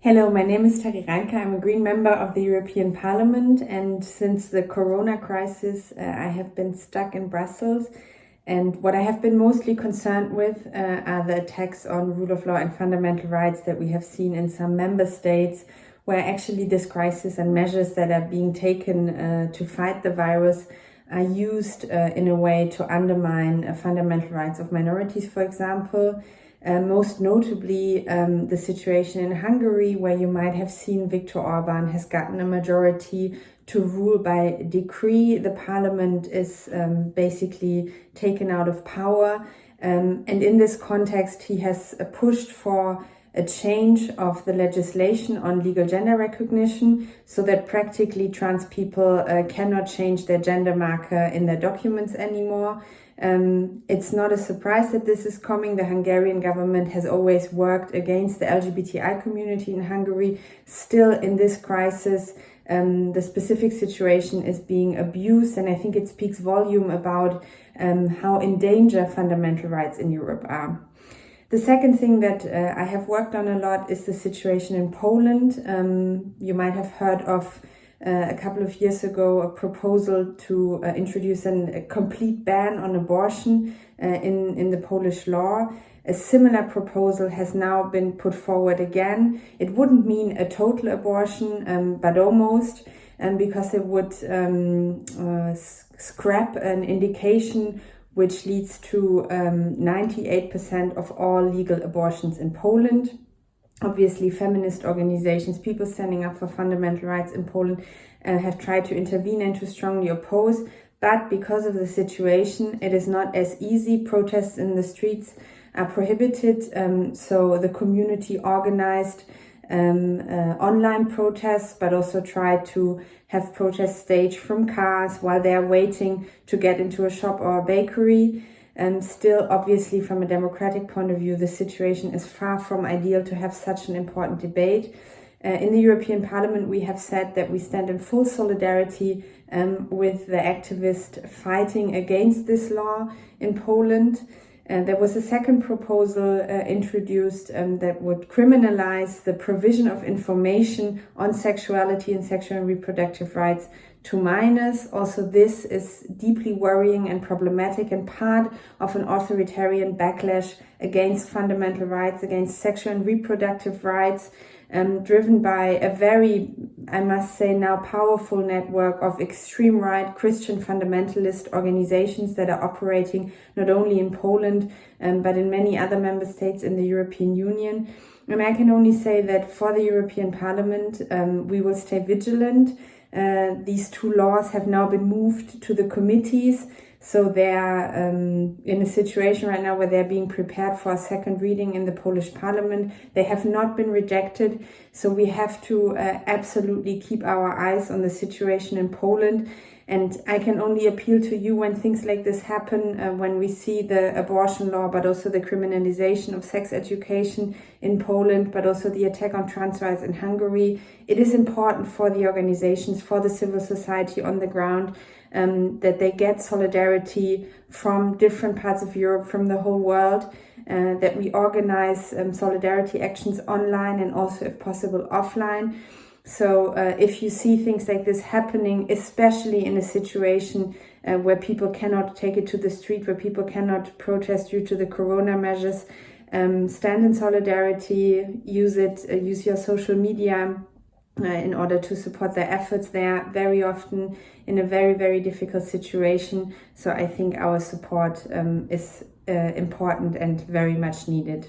Hello, my name is Terry Reintke. I'm a Green member of the European Parliament and since the Corona crisis uh, I have been stuck in Brussels and what I have been mostly concerned with uh, are the attacks on rule of law and fundamental rights that we have seen in some member states where actually this crisis and measures that are being taken uh, to fight the virus are used uh, in a way to undermine uh, fundamental rights of minorities, for example. Uh, most notably, um, the situation in Hungary, where you might have seen Viktor Orban has gotten a majority to rule by decree. The parliament is um, basically taken out of power. Um, and in this context, he has uh, pushed for a change of the legislation on legal gender recognition so that practically trans people uh, cannot change their gender marker in their documents anymore. Um, it's not a surprise that this is coming. The Hungarian government has always worked against the LGBTI community in Hungary. Still in this crisis, um, the specific situation is being abused and I think it speaks volume about um, how in danger fundamental rights in Europe are. The second thing that uh, I have worked on a lot is the situation in Poland. Um, you might have heard of uh, a couple of years ago a proposal to uh, introduce an, a complete ban on abortion uh, in, in the Polish law. A similar proposal has now been put forward again. It wouldn't mean a total abortion, um, but almost, um, because it would um, uh, scrap an indication which leads to 98% um, of all legal abortions in Poland. Obviously, feminist organizations, people standing up for fundamental rights in Poland uh, have tried to intervene and to strongly oppose. But because of the situation, it is not as easy. Protests in the streets are prohibited. Um, so the community organized um, uh, online protests, but also try to have protests staged from cars while they are waiting to get into a shop or a bakery. And still, obviously, from a democratic point of view, the situation is far from ideal to have such an important debate. Uh, in the European Parliament, we have said that we stand in full solidarity um, with the activists fighting against this law in Poland. And there was a second proposal uh, introduced um, that would criminalize the provision of information on sexuality and sexual and reproductive rights to minors. Also, this is deeply worrying and problematic and part of an authoritarian backlash against fundamental rights, against sexual and reproductive rights, um, driven by a very, I must say now, powerful network of extreme right Christian fundamentalist organizations that are operating not only in Poland, um, but in many other member states in the European Union. And I can only say that for the European Parliament, um, we will stay vigilant. Uh, these two laws have now been moved to the committees so they're um, in a situation right now where they're being prepared for a second reading in the Polish parliament. They have not been rejected. So we have to uh, absolutely keep our eyes on the situation in Poland. And I can only appeal to you when things like this happen, uh, when we see the abortion law, but also the criminalization of sex education in Poland, but also the attack on trans rights in Hungary. It is important for the organizations, for the civil society on the ground um, that they get solidarity from different parts of Europe, from the whole world, uh, that we organize um, solidarity actions online and also, if possible, offline. So uh, if you see things like this happening, especially in a situation uh, where people cannot take it to the street, where people cannot protest due to the corona measures, um, stand in solidarity, use it, uh, use your social media uh, in order to support their efforts. They are very often in a very, very difficult situation. So I think our support um, is uh, important and very much needed.